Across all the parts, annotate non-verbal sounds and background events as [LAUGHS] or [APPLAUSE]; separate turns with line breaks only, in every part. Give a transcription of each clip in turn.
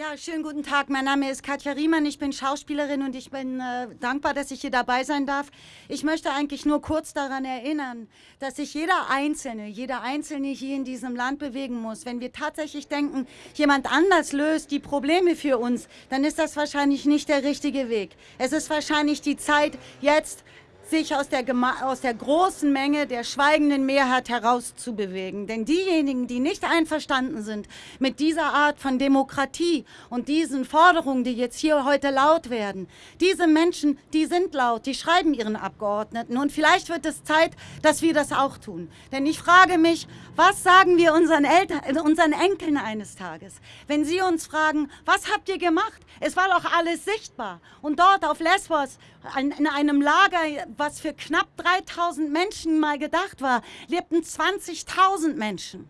Ja, schönen guten Tag. Mein Name ist Katja Riemann. Ich bin Schauspielerin und ich bin äh, dankbar, dass ich hier dabei sein darf. Ich möchte eigentlich nur kurz daran erinnern, dass sich jeder Einzelne, jeder Einzelne hier in diesem Land bewegen muss. Wenn wir tatsächlich denken, jemand anders löst die Probleme für uns, dann ist das wahrscheinlich nicht der richtige Weg. Es ist wahrscheinlich die Zeit, jetzt sich aus der, aus der großen Menge der schweigenden Mehrheit herauszubewegen. Denn diejenigen, die nicht einverstanden sind mit dieser Art von Demokratie und diesen Forderungen, die jetzt hier heute laut werden, diese Menschen, die sind laut, die schreiben ihren Abgeordneten. Und vielleicht wird es Zeit, dass wir das auch tun. Denn ich frage mich, was sagen wir unseren, Eltern, unseren Enkeln eines Tages, wenn sie uns fragen, was habt ihr gemacht? Es war doch alles sichtbar. Und dort auf Lesbos, in einem Lager, was für knapp 3000 Menschen mal gedacht war, lebten 20.000 Menschen.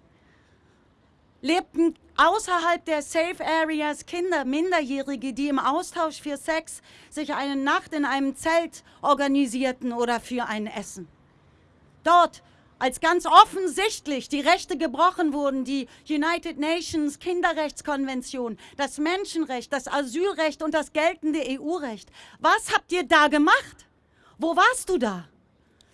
Lebten außerhalb der Safe Areas Kinder, Minderjährige, die im Austausch für Sex sich eine Nacht in einem Zelt organisierten oder für ein Essen. Dort als ganz offensichtlich die Rechte gebrochen wurden, die United Nations Kinderrechtskonvention, das Menschenrecht, das Asylrecht und das geltende EU-Recht. Was habt ihr da gemacht? Wo warst du da?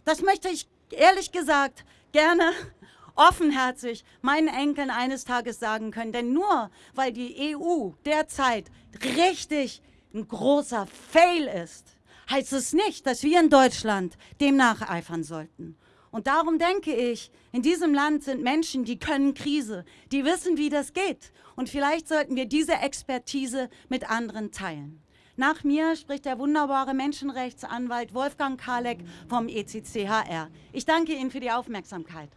Das möchte ich ehrlich gesagt gerne [LAUGHS] offenherzig meinen Enkeln eines Tages sagen können. Denn nur weil die EU derzeit richtig ein großer Fail ist, heißt es nicht, dass wir in Deutschland dem nacheifern sollten. Und darum denke ich, in diesem Land sind Menschen, die können Krise, die wissen, wie das geht. Und vielleicht sollten wir diese Expertise mit anderen teilen. Nach mir spricht der wunderbare Menschenrechtsanwalt Wolfgang Kalek vom ECCHR. Ich danke Ihnen für die Aufmerksamkeit.